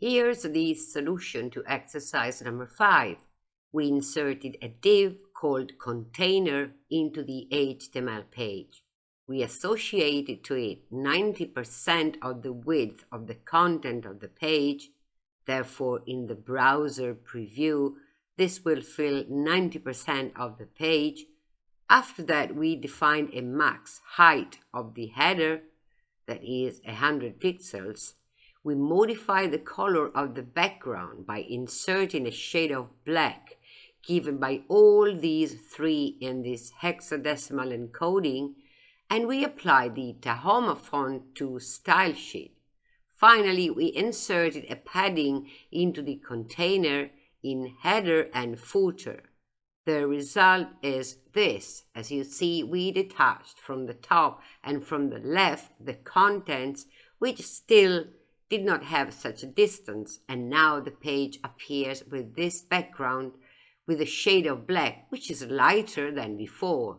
Here's the solution to exercise number 5. We inserted a div called container into the HTML page. We associated to it 90% of the width of the content of the page. Therefore, in the browser preview, this will fill 90% of the page. After that, we defined a max height of the header, that is 100 pixels, we modify the color of the background by inserting a shade of black given by all these three in this hexadecimal encoding and we apply the Tahoma font to style sheet. Finally, we inserted a padding into the container in header and footer. The result is this. As you see, we detached from the top and from the left the contents which still did not have such a distance, and now the page appears with this background with a shade of black, which is lighter than before.